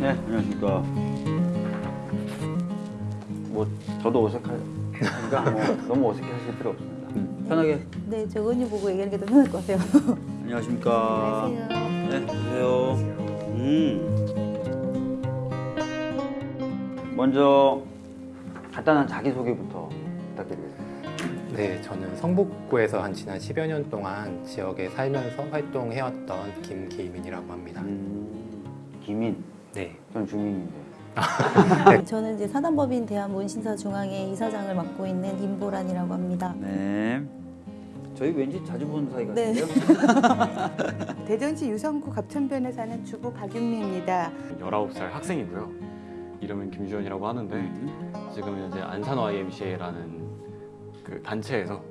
네, 안녕하십니까. 뭐 저도 어색하니까 뭐 너무 어색해 하실 필요 없습니다. 편하게. 네, 저 은유 보고 얘기하는 게 더 편할 것 같아요. 안녕하십니까. 안녕하세요. 네, 안녕하세요. 음. 먼저 간단한 자기소개부터 부탁드리겠습니다. 네, 저는 성북구에서 한 지난 10여 년 동안 지역에 살면서 활동해왔던 김기민이라고 합니다. 음, 김인, 네, 전 주민인데. 저는 이제 사단법인 대한문신사 중앙회 이사장을 맡고 있는 김보란이라고 합니다. 네. 저희 왠지 자주 보는 사이 네. 같은데요? 대전시 유성구 갑천변에 사는 주부 박윤미입니다. 19살 학생이고요. 이름은 김주현이라고 하는데 음. 지금 현재 안산 YMCA라는 그 단체에서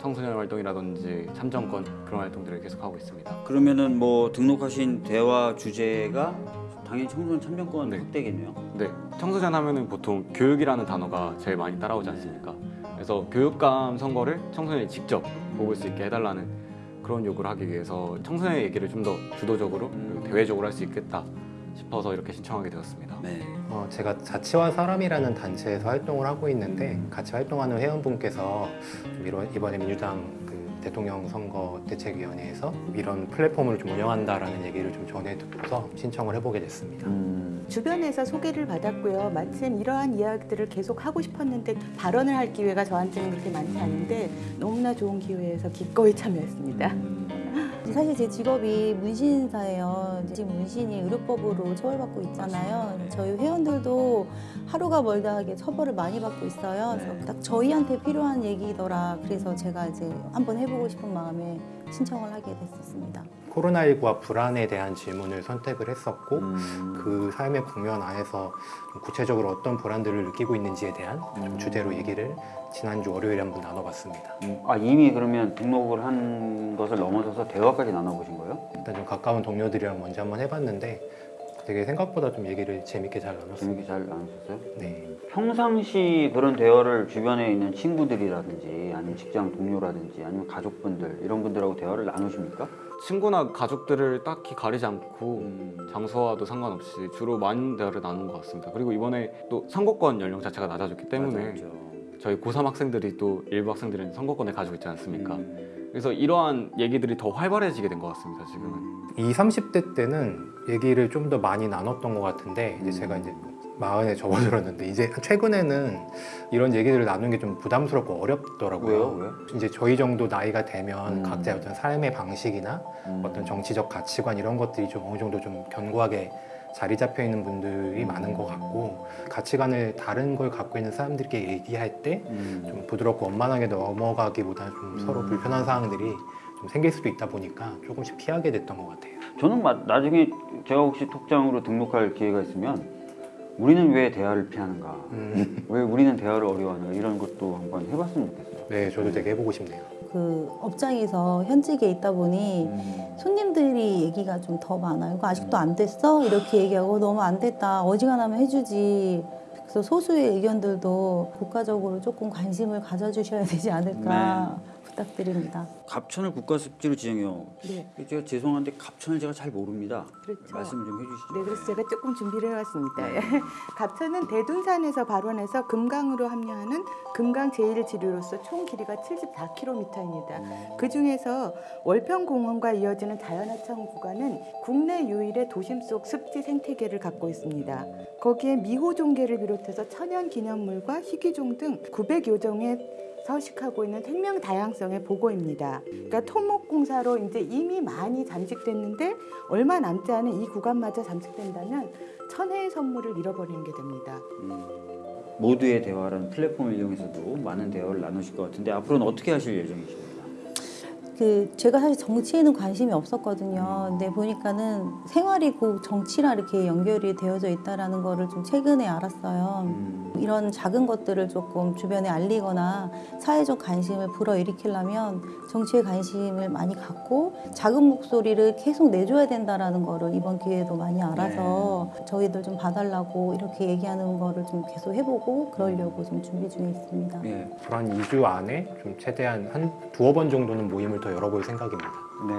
청소년 활동이라든지 참정권 그런 활동들을 계속하고 있습니다. 그러면은 뭐 등록하신 대화 주제가 당연히 청소년 참정권 네. 확대겠네요. 네, 청소년 하면은 보통 교육이라는 단어가 제일 많이 따라오지 않습니까? 그래서 교육감 선거를 청소년이 직접 뽑을 수 있게 해달라는 그런 요구를 하기 위해서 청소년의 얘기를 좀 더 주도적으로 음. 대외적으로 할 수 있겠다 싶어서 이렇게 신청하게 되었습니다. 네. 어, 제가 자치와 사람이라는 단체에서 활동을 하고 있는데 같이 활동하는 회원분께서 이번에 민주당 그 대통령 선거 대책위원회에서 이런 플랫폼을 좀 운영한다라는 얘기를 좀 전해 듣고서 신청을 해보게 됐습니다. 음. 주변에서 소개를 받았고요. 마침 이러한 이야기들을 계속 하고 싶었는데 발언을 할 기회가 저한테는 그렇게 많지 않은데 너무나 좋은 기회여서 기꺼이 참여했습니다. 사실 제 직업이 문신사예요. 지금 문신이 의료법으로 처벌받고 있잖아요. 저희 회원들도 하루가 멀다 하게 처벌을 많이 받고 있어요. 그래서 네. 딱 저희한테 필요한 얘기더라. 그래서 제가 이제 한번 해보고 싶은 마음에 신청을 하게 됐었습니다. 코로나19와 불안에 대한 질문을 선택을 했었고 음. 그 삶의 국면 안에서 좀 구체적으로 어떤 불안들을 느끼고 있는지에 대한 좀 음. 주제로 얘기를 지난주 월요일에 한번 나눠봤습니다. 음. 아 이미 그러면 등록을 한 것을 넘어서서 대화까지 나눠보신 거예요? 일단 좀 가까운 동료들이랑 먼저 한번 해봤는데 되게 생각보다 좀 얘기를 재밌게 잘 나눴습니다. 재밌게 잘 나누셨어요? 네. 평상시 그런 대화를 주변에 있는 친구들이라든지 아니면 직장 동료라든지 아니면 가족분들 이런 분들하고 대화를 나누십니까? 친구나 가족들을 딱히 가리지 않고 음. 장소와도 상관없이 주로 많은 대화를 나누는 것 같습니다. 그리고 이번에 또 선거권 연령 자체가 낮아졌기 때문에 맞아요. 저희 고3 학생들이 또 일부 학생들은 선거권을 가지고 있지 않습니까? 음. 그래서 이러한 얘기들이 더 활발해지게 된 것 같습니다. 지금은. 음. 20, 30대 때는 얘기를 좀 더 많이 나눴던 것 같은데 이제 제가 이제 마흔에 접어들었는데 이제 최근에는 이런 얘기들을 나누는 게 좀 부담스럽고 어렵더라고요. 왜요? 왜? 이제 저희 정도 나이가 되면 음. 각자의 어떤 삶의 방식이나 음. 어떤 정치적 가치관 이런 것들이 좀 어느 정도 좀 견고하게 자리 잡혀 있는 분들이 많은 것 같고 가치관을 다른 걸 갖고 있는 사람들께 얘기할 때좀 음. 부드럽고 원만하게 넘어가기보다 좀 음. 서로 불편한 상황들이 좀 생길 수도 있다 보니까 조금씩 피하게 됐던 것 같아요. 저는 마- 나중에 제가 혹시 톡장으로 등록할 기회가 있으면 우리는 왜 대화를 피하는가? 음. 왜 우리는 대화를 어려워하는가? 이런 것도 한번 해봤으면 좋겠어요. 네, 저도 되게 해보고 싶네요. 그 업장에서 현직에 있다 보니 음. 손님들이 얘기가 좀 더 많아요. 이거 아직도 안 됐어? 이렇게 얘기하고 너무 안 됐다. 어지간하면 해주지. 그래서 소수의 의견들도 국가적으로 조금 관심을 가져주셔야 되지 않을까 부탁드립니다. 갑천을 국가습지로 지정해요. 네, 제가 죄송한데 갑천을 제가 잘 모릅니다. 그렇죠. 말씀 좀 해주시죠. 네, 그래서 제가 조금 준비를 해왔습니다. 네. 갑천은 대둔산에서 발원해서 금강으로 합류하는 금강 제1지류로서 총 길이가 74km입니다. 그 중에서 월평공원과 이어지는 자연하천 구간은 국내 유일의 도심 속 습지 생태계를 갖고 있습니다. 거기에 미호종계를 비롯해서 천연 기념물과 희귀종 등 900여 종의 서식하고 있는 생명 다양성의 보고입니다. 그러니까 토목공사로 이제 이미 많이 잠식됐는데 얼마 남지 않은 이 구간마저 잠식된다면 천혜의 선물을 잃어버리는 게 됩니다. 음. 모두의 대화라는 플랫폼을 이용해서도 많은 대화를 나누실 것 같은데 앞으로는 어떻게 하실 예정이십니까? 그 제가 사실 정치에는 관심이 없었거든요. 근데 보니까는 생활이 곧 정치랑 이렇게 연결이 되어져 있다라는 거를 좀 최근에 알았어요. 음. 이런 작은 것들을 조금 주변에 알리거나 사회적 관심을 불어일으키려면 정치에 관심을 많이 갖고 작은 목소리를 계속 내줘야 된다라는 거를 이번 기회에도 많이 알아서 저희들 좀 봐달라고 이렇게 얘기하는 거를 좀 계속 해보고 그러려고 좀 준비 중에 있습니다. 예. 불한 2주 안에 좀 최대한 한 두어 번 정도는 모임을 더 열어볼 생각입니다. 네.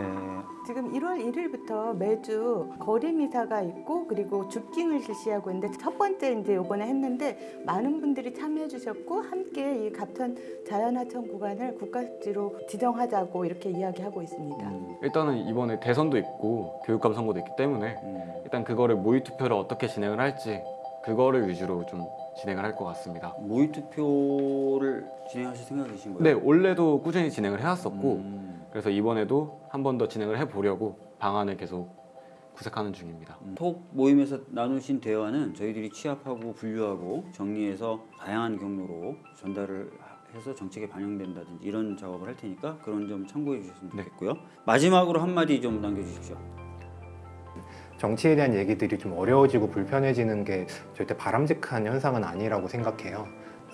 지금 1월 1일부터 매주 거리 미사가 있고 그리고 줍깅을 실시하고 있는데 첫 번째 이제 요번에 했는데 많은 분들이 참여해 주셨고 함께 이 갑천 자연하천 구간을 국가습지로 지정하자고 이렇게 이야기하고 있습니다. 음, 일단은 이번에 대선도 있고 교육감 선거도 있기 때문에 음. 일단 그거를 모의 투표를 어떻게 진행을 할지 그거를 위주로 좀 진행을 할 것 같습니다. 모의 투표를 진행하실 생각이신 거예요? 네, 원래도 꾸준히 진행을 해왔었고 음. 그래서 이번에도 한 번 더 진행을 해보려고 방안을 계속 구색하는 중입니다. 음. 톡 모임에서 나누신 대화는 저희들이 취합하고 분류하고 정리해서 다양한 경로로 전달을 해서 정책에 반영된다든지 이런 작업을 할 테니까 그런 점 참고해 주셨으면 네. 좋겠고요. 마지막으로 한마디 좀 남겨주십시오. 정치에 대한 얘기들이 좀 어려워지고 불편해지는 게 절대 바람직한 현상은 아니라고 생각해요.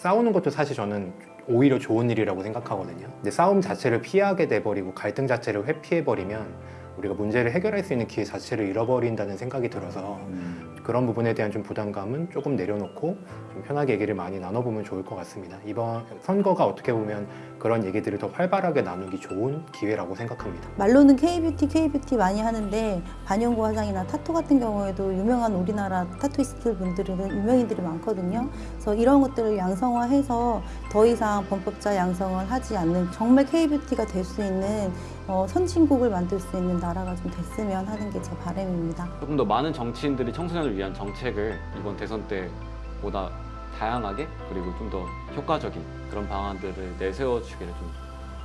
싸우는 것도 사실 저는 오히려 좋은 일이라고 생각하거든요. 근데 싸움 자체를 피하게 돼버리고 갈등 자체를 회피해버리면 우리가 문제를 해결할 수 있는 기회 자체를 잃어버린다는 생각이 들어서 음. 그런 부분에 대한 좀 부담감은 조금 내려놓고 좀 편하게 얘기를 많이 나눠보면 좋을 것 같습니다. 이번 선거가 어떻게 보면 그런 얘기들을 더 활발하게 나누기 좋은 기회라고 생각합니다. 말로는 K뷰티, K뷰티 많이 하는데 반영구 화장이나 타투 같은 경우에도 유명한 우리나라 타투이스트 분들은 유명인들이 많거든요. 그래서 이런 것들을 양성화해서 더 이상 범법자 양성을 하지 않는 정말 K뷰티가 될 수 있는 어, 선진국을 만들 수 있는 나라가 좀 됐으면 하는 게 제 바람입니다. 조금 더 많은 정치인들이 청소년을 위한 정책을 이번 대선 때보다 다양하게 그리고 좀 더 효과적인 그런 방안들을 내세워 주기를 좀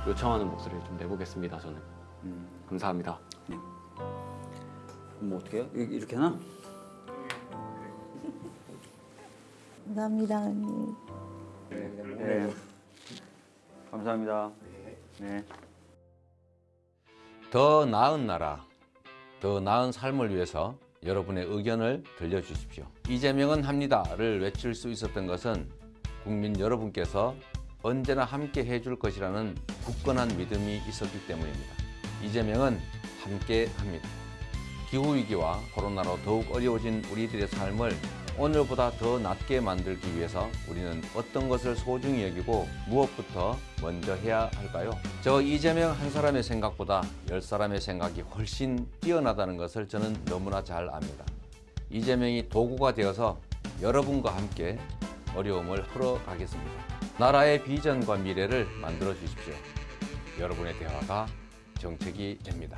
요청하는 목소리를 좀 내보겠습니다. 저는 음. 감사합니다. 뭐 어떻게 해요? 이- 이렇게 하나? 감사합니다. 언니. 네. 감사합니다. 네. 더 나은 나라, 더 나은 삶을 위해서 여러분의 의견을 들려주십시오. 이재명은 합니다를 외칠 수 있었던 것은 국민 여러분께서 언제나 함께 해줄 것이라는 굳건한 믿음이 있었기 때문입니다. 이재명은 함께 합니다. 기후위기와 코로나로 더욱 어려워진 우리들의 삶을 오늘보다 더 낫게 만들기 위해서 우리는 어떤 것을 소중히 여기고 무엇부터 먼저 해야 할까요? 저 이재명 한 사람의 생각보다 열 사람의 생각이 훨씬 뛰어나다는 것을 저는 너무나 잘 압니다. 이재명이 도구가 되어서 여러분과 함께 어려움을 풀어가겠습니다. 나라의 비전과 미래를 만들어 주십시오. 여러분의 대화가 정책이 됩니다.